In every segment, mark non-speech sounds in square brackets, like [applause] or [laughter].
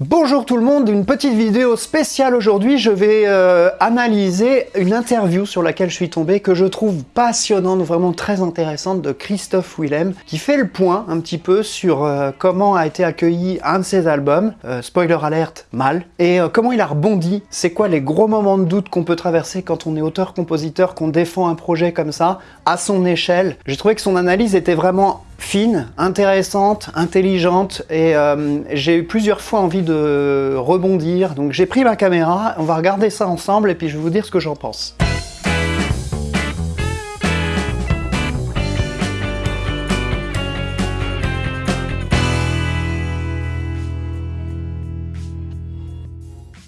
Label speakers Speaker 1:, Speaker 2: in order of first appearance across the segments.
Speaker 1: Bonjour tout le monde, une petite vidéo spéciale aujourd'hui. Je vais euh, analyser une interview sur laquelle je suis tombé que je trouve passionnante, vraiment très intéressante de Christophe Willem qui fait le point un petit peu sur euh, comment a été accueilli un de ses albums, euh, spoiler alert, mal, et comment il a rebondi, c'est quoi les gros moments de doute qu'on peut traverser quand on est auteur-compositeur, qu'on défend un projet comme ça, à son échelle. J'ai trouvé que son analyse était vraiment fine, intéressante, intelligente et euh, j'ai eu plusieurs fois envie de rebondir. Donc j'ai pris ma caméra, on va regarder ça ensemble et puis je vais vous dire ce que j'en pense.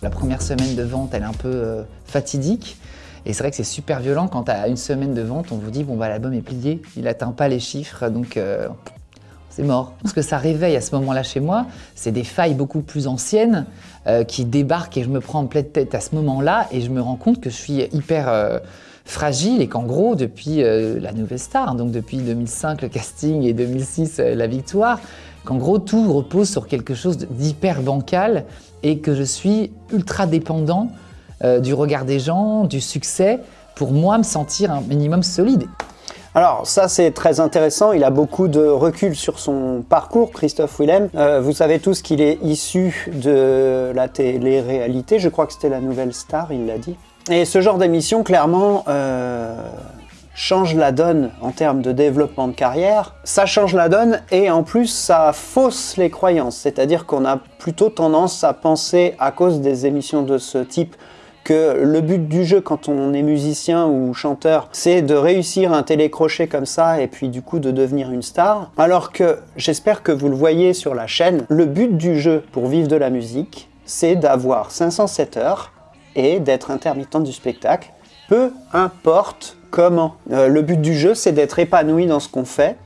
Speaker 2: La première semaine de vente, elle est un peu euh, fatidique. Et c'est vrai que c'est super violent quand à une semaine de vente, on vous dit bon bah l'album est plié, il atteint pas les chiffres, donc euh, c'est mort. Ce que ça réveille à ce moment-là chez moi, c'est des failles beaucoup plus anciennes euh, qui débarquent et je me prends en pleine tête à ce moment-là et je me rends compte que je suis hyper euh, fragile et qu'en gros, depuis la nouvelle star, donc depuis 2005 le casting et 2006 la victoire, qu'en gros tout repose sur quelque chose d'hyper bancal et que je suis ultra dépendant euh, du regard des gens, du succès, pour moi me sentir un minimum solide.
Speaker 1: Alors ça c'est très intéressant, il a beaucoup de recul sur son parcours, Christophe Willem. Euh, vous savez tous qu'il est issu de la télé-réalité, je crois que c'était la nouvelle star, il l'a dit. Et ce genre d'émission clairement euh, change la donne en termes de développement de carrière. Ça change la donne et en plus ça fausse les croyances, c'est-à-dire qu'on a plutôt tendance à penser à cause des émissions de ce type que le but du jeu quand on est musicien ou chanteur, c'est de réussir un télécrochet comme ça et puis du coup de devenir une star. Alors que j'espère que vous le voyez sur la chaîne, le but du jeu pour vivre de la musique, c'est d'avoir 507 heures et d'être intermittent du spectacle, peu importe comment. Euh, le but du jeu, c'est d'être épanoui dans ce qu'on fait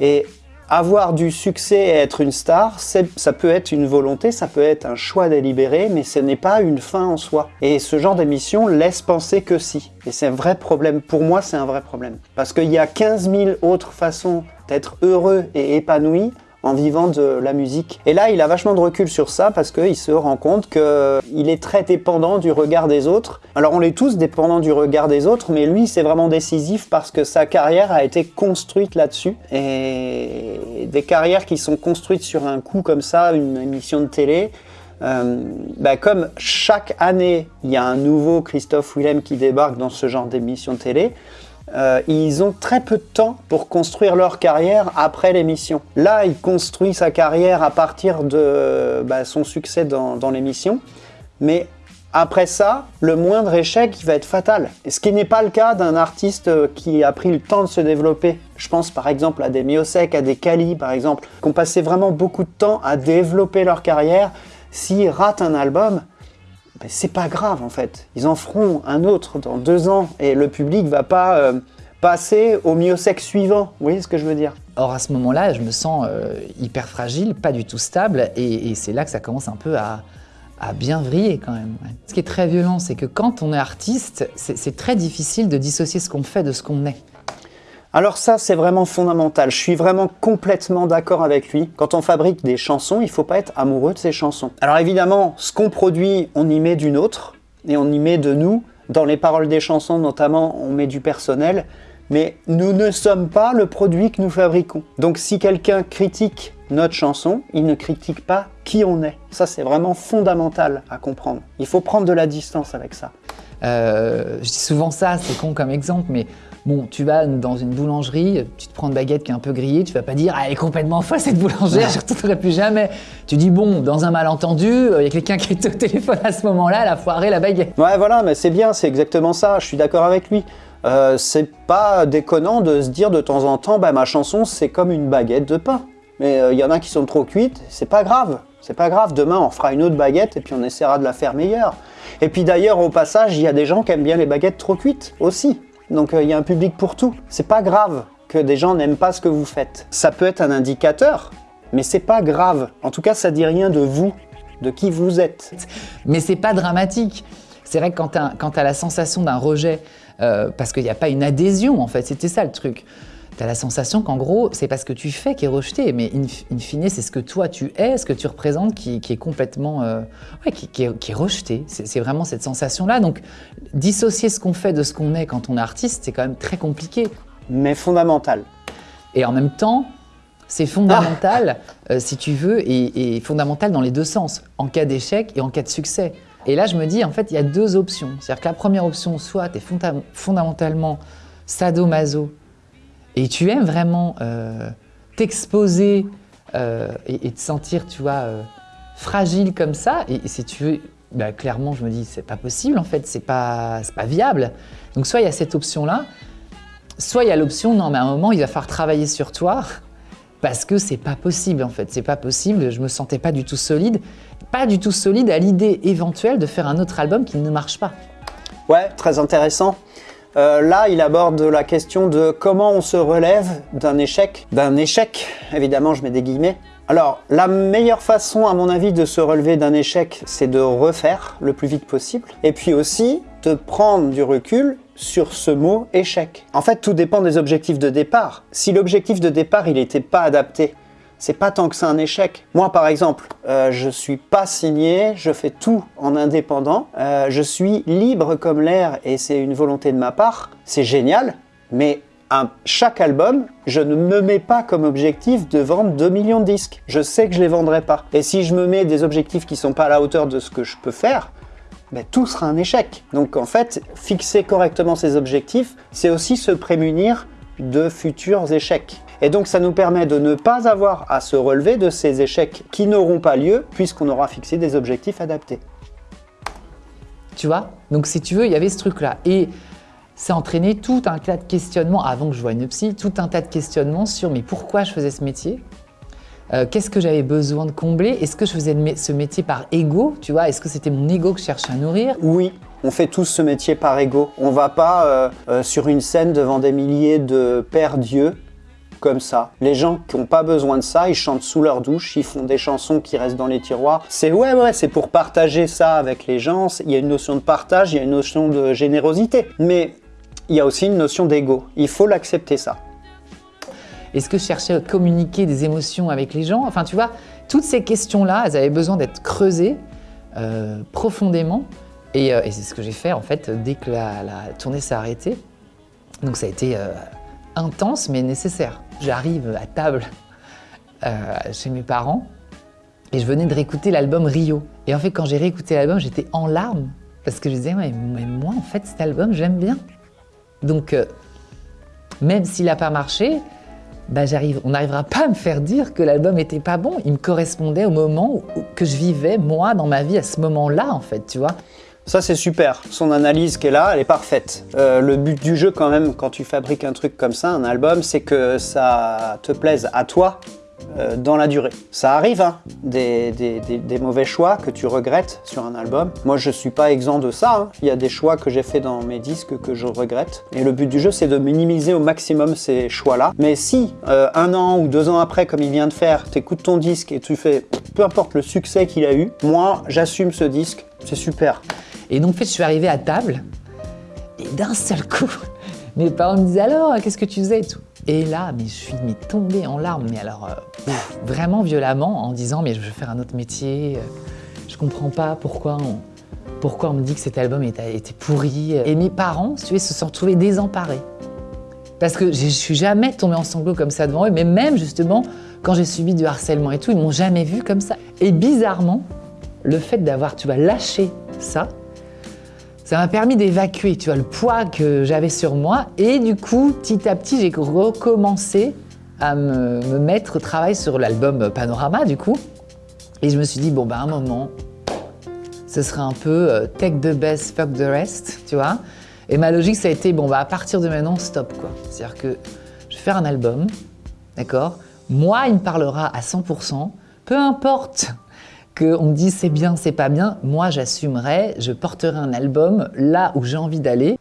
Speaker 1: et avoir du succès et être une star, ça peut être une volonté, ça peut être un choix délibéré, mais ce n'est pas une fin en soi. Et ce genre d'émission laisse penser que si. Et c'est un vrai problème. Pour moi, c'est un vrai problème. Parce qu'il y a 15 000 autres façons d'être heureux et épanoui en vivant de la musique. Et là, il a vachement de recul sur ça parce qu'il se rend compte qu'il est très dépendant du regard des autres. Alors on est tous dépendants du regard des autres, mais lui, c'est vraiment décisif parce que sa carrière a été construite là-dessus. Et des carrières qui sont construites sur un coup comme ça, une émission de télé, euh, bah, comme chaque année, il y a un nouveau Christophe Willem qui débarque dans ce genre d'émission télé, euh, ils ont très peu de temps pour construire leur carrière après l'émission. Là, il construit sa carrière à partir de bah, son succès dans, l'émission, mais après ça, le moindre échec va être fatal. Ce qui n'est pas le cas d'un artiste qui a pris le temps de se développer. Je pense par exemple à des Miosek, à des Kali par exemple, qui ont passé vraiment beaucoup de temps à développer leur carrière. S'ils ratent un album, c'est pas grave en fait. Ils en feront un autre dans deux ans et le public va pas euh, passer au miosec suivant. Vous voyez ce que je veux dire?
Speaker 2: Or à ce moment-là, je me sens euh, hyper fragile, pas du tout stable et, c'est là que ça commence un peu à, bien vriller quand même. Ce qui est très violent, c'est que quand on est artiste, c'est très difficile de dissocier ce qu'on fait de ce qu'on est.
Speaker 1: Alors ça, c'est vraiment fondamental. Je suis vraiment complètement d'accord avec lui. Quand on fabrique des chansons, il faut pas être amoureux de ces chansons. Alors évidemment, ce qu'on produit, on y met d'une autre, et on y met de nous. Dans les paroles des chansons, notamment, on met du personnel. Mais nous ne sommes pas le produit que nous fabriquons. Donc si quelqu'un critique notre chanson, il ne critique pas qui on est. Ça, c'est vraiment fondamental à comprendre. Il faut prendre de la distance avec ça.
Speaker 2: Euh, je dis souvent ça, c'est con comme exemple, mais Bon, tu vas dans une boulangerie, tu te prends une baguette qui est un peu grillée, tu vas pas dire « Ah, elle est complètement folle cette boulangère, je ne retournerai plus jamais ». Tu dis « Bon, dans un malentendu, euh, il y a quelqu'un qui est au téléphone à ce moment-là, elle a foiré la baguette ».
Speaker 1: Ouais, voilà, mais c'est bien, c'est exactement ça, je suis d'accord avec lui. Euh, c'est pas déconnant de se dire de temps en temps bah, ma chanson c'est comme une baguette de pain ». Mais il euh, y en a qui sont trop cuites, c'est pas grave. C'est pas grave, demain on fera une autre baguette et puis on essaiera de la faire meilleure. Et puis d'ailleurs au passage, il y a des gens qui aiment bien les baguettes trop cuites aussi. Donc euh, il y a un public pour tout. C'est pas grave que des gens n'aiment pas ce que vous faites. Ça peut être un indicateur, mais c'est pas grave. En tout cas, ça dit rien de vous, de qui vous êtes.
Speaker 2: Mais c'est pas dramatique. C'est vrai que quand tu la sensation d'un rejet, euh, parce qu'il n'y a pas une adhésion en fait, c'était ça le truc. Tu as la sensation qu'en gros, c'est parce que tu fais qui est rejeté, mais in, fine, c'est ce que toi tu es, ce que tu représentes qui, est complètement. Euh, ouais, qui, est, rejeté. C'est vraiment cette sensation-là. Donc, dissocier ce qu'on fait de ce qu'on est quand on est artiste, c'est quand même très compliqué.
Speaker 1: Mais fondamental.
Speaker 2: Et en même temps, c'est fondamental, ah. euh, si tu veux, et, fondamental dans les deux sens, en cas d'échec et en cas de succès. Et là, je me dis, en fait, il y a deux options. C'est-à-dire que la première option, soit tu es fondamentalement sadomaso et tu aimes vraiment euh, t'exposer euh, et, te sentir, tu vois, euh, fragile comme ça, et, si tu veux, bah, clairement, je me dis, c'est pas possible en fait, c'est pas, pas viable. Donc soit il y a cette option-là, soit il y a l'option, non, mais à un moment, il va falloir travailler sur toi, parce que c'est pas possible en fait, c'est pas possible, je me sentais pas du tout solide, pas du tout solide à l'idée éventuelle de faire un autre album qui ne marche pas.
Speaker 1: Ouais, très intéressant. Euh, là, il aborde la question de comment on se relève d'un échec. D'un échec, évidemment, je mets des guillemets. Alors, la meilleure façon, à mon avis, de se relever d'un échec, c'est de refaire le plus vite possible. Et puis aussi, de prendre du recul sur ce mot échec. En fait, tout dépend des objectifs de départ. Si l'objectif de départ, il n'était pas adapté, c'est pas tant que c'est un échec. Moi, par exemple, euh, je suis pas signé, je fais tout en indépendant, euh, je suis libre comme l'air et c'est une volonté de ma part. C'est génial, mais à chaque album, je ne me mets pas comme objectif de vendre 2 millions de disques. Je sais que je les vendrai pas. Et si je me mets des objectifs qui sont pas à la hauteur de ce que je peux faire, ben, tout sera un échec. Donc en fait, fixer correctement ses objectifs, c'est aussi se prémunir de futurs échecs. Et donc ça nous permet de ne pas avoir à se relever de ces échecs qui n'auront pas lieu puisqu'on aura fixé des objectifs adaptés.
Speaker 2: Tu vois? Donc si tu veux, il y avait ce truc-là. Et ça entraîné tout un tas de questionnements, avant que je voie une psy, tout un tas de questionnements sur mais pourquoi je faisais ce métier? Euh, Qu'est-ce que j'avais besoin de combler? Est-ce que je faisais ce métier par ego Tu vois? Est-ce que c'était mon ego que je cherchais à nourrir?
Speaker 1: Oui, on fait tous ce métier par ego. On va pas euh, euh, sur une scène devant des milliers de pères dieux comme ça. Les gens qui n'ont pas besoin de ça, ils chantent sous leur douche, ils font des chansons qui restent dans les tiroirs. C'est ouais, ouais, c'est pour partager ça avec les gens. Il y a une notion de partage, il y a une notion de générosité. Mais il y a aussi une notion d'ego. Il faut l'accepter ça.
Speaker 2: Est-ce que je cherchais à communiquer des émotions avec les gens Enfin, tu vois, toutes ces questions-là, elles avaient besoin d'être creusées euh, profondément. Euh, et, c'est ce que j'ai fait, en fait, dès que la, tournée s'est arrêtée. Donc ça a été euh, intense, mais nécessaire j'arrive à table euh, chez mes parents et je venais de réécouter l'album Rio. Et en fait, quand j'ai réécouté l'album, j'étais en larmes parce que je disais, mais moi, en fait, cet album, j'aime bien. Donc, euh, même s'il n'a pas marché, bah, on n'arrivera pas à me faire dire que l'album n'était pas bon. Il me correspondait au moment que je vivais, moi, dans ma vie, à ce moment-là, en fait, tu vois.
Speaker 1: Ça, c'est super. Son analyse qui est là, elle est parfaite. Euh, le but du jeu, quand même, quand tu fabriques un truc comme ça, un album, c'est que ça te plaise à toi euh, dans la durée. Ça arrive, hein, des, mauvais choix que tu regrettes sur un album. Moi, je suis pas exempt de ça. Hein. Il y a des choix que j'ai fait dans mes disques que je regrette. Et le but du jeu, c'est de minimiser au maximum ces choix-là. Mais si, euh, un an ou deux ans après, comme il vient de faire, tu écoutes ton disque et tu fais, peu importe le succès qu'il a eu, moi, j'assume ce disque, c'est super.
Speaker 2: Et donc, en fait, je suis arrivé à table, et d'un seul coup, [laughs] mes parents me disaient alors, qu'est-ce que tu faisais et tout. Et là, mais je suis mais, tombée en larmes, mais alors euh, vraiment violemment, en disant mais je veux faire un autre métier, euh, je comprends pas pourquoi on, pourquoi on me dit que cet album était, pourri. Et mes parents, tu sais, se sont retrouvés désemparés. Parce que je suis jamais tombée en sanglots comme ça devant eux, mais même justement, quand j'ai subi du harcèlement et tout, ils m'ont jamais vu comme ça. Et bizarrement, le fait d'avoir, tu vois, lâché ça, ça m'a permis d'évacuer, tu vois, le poids que j'avais sur moi. Et du coup, petit à petit, j'ai recommencé à me, mettre au travail sur l'album Panorama, du coup. Et je me suis dit, bon, bah, un moment, ce serait un peu euh, take the best, fuck the rest, tu vois. Et ma logique, ça a été, bon, bah, à partir de maintenant, stop, quoi. C'est-à-dire que je vais faire un album, d'accord Moi, il me parlera à 100%, peu importe qu'on me dise c'est bien, c'est pas bien, moi j'assumerai, je porterai un album là où j'ai envie d'aller.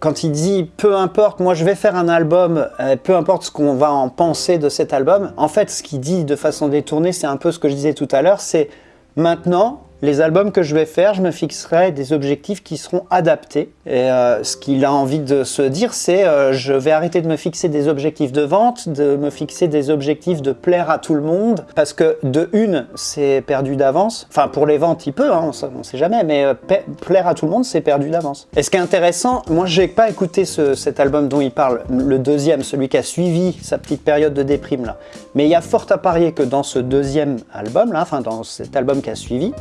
Speaker 1: Quand il dit peu importe, moi je vais faire un album, euh, peu importe ce qu'on va en penser de cet album, en fait ce qu'il dit de façon détournée, c'est un peu ce que je disais tout à l'heure, c'est maintenant les albums que je vais faire, je me fixerai des objectifs qui seront adaptés. Et euh, ce qu'il a envie de se dire, c'est euh, je vais arrêter de me fixer des objectifs de vente, de me fixer des objectifs de plaire à tout le monde, parce que de une, c'est perdu d'avance. Enfin, pour les ventes, il peut, hein, on ne sait jamais, mais euh, plaire à tout le monde, c'est perdu d'avance. Et ce qui est intéressant, moi, j'ai pas écouté cet album dont il parle, le deuxième, celui qui a suivi sa petite période de déprime là. Mais il y a fort à parier que dans ce deuxième album là, enfin dans cet album qui a suivi,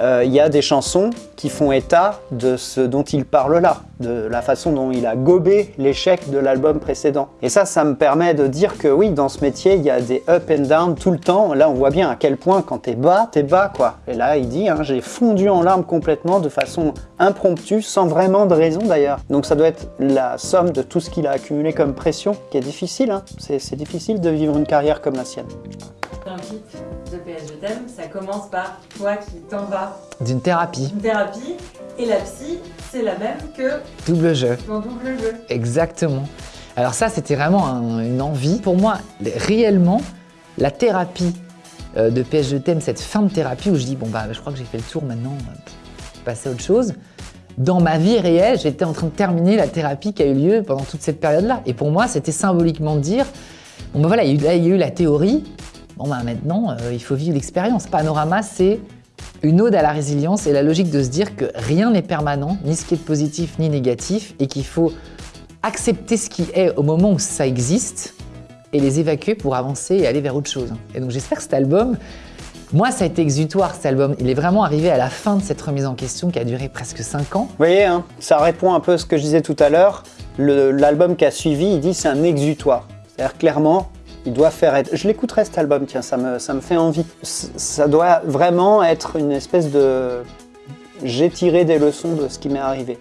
Speaker 1: il y a des chansons qui font état de ce dont il parle là, de la façon dont il a gobé l'échec de l'album précédent. Et ça, ça me permet de dire que oui, dans ce métier, il y a des up and down tout le temps. Là, on voit bien à quel point quand t'es bas, t'es bas, quoi. Et là, il dit, hein, j'ai fondu en larmes complètement de façon impromptue, sans vraiment de raison d'ailleurs. Donc ça doit être la somme de tout ce qu'il a accumulé comme pression, qui est difficile. Hein. C'est difficile de vivre une carrière comme la sienne
Speaker 3: de PS Je ça commence par toi qui t'en vas.
Speaker 2: D'une thérapie.
Speaker 3: Une thérapie. Et la psy, c'est la même que...
Speaker 2: Double jeu.
Speaker 3: Dans double jeu.
Speaker 2: Exactement. Alors ça, c'était vraiment une envie. Pour moi, réellement, la thérapie euh, de PS Je t'aime, cette fin de thérapie où je dis, bon bah je crois que j'ai fait le tour maintenant, euh, passer à autre chose. Dans ma vie réelle, j'étais en train de terminer la thérapie qui a eu lieu pendant toute cette période-là. Et pour moi, c'était symboliquement de dire, bon bah voilà, il y a eu la théorie, Bon bah maintenant, euh, il faut vivre l'expérience. Panorama, c'est une ode à la résilience et la logique de se dire que rien n'est permanent, ni ce qui est positif ni négatif, et qu'il faut accepter ce qui est au moment où ça existe et les évacuer pour avancer et aller vers autre chose. Et donc j'espère que cet album, moi ça a été exutoire cet album, il est vraiment arrivé à la fin de cette remise en question qui a duré presque 5 ans.
Speaker 1: Vous voyez, hein, ça répond un peu à ce que je disais tout à l'heure, l'album qui a suivi, il dit c'est un exutoire. C'est-à-dire clairement, il doit faire être... Je l'écouterai cet album, tiens, ça me, ça me fait envie. Ça doit vraiment être une espèce de... J'ai tiré des leçons de ce qui m'est arrivé.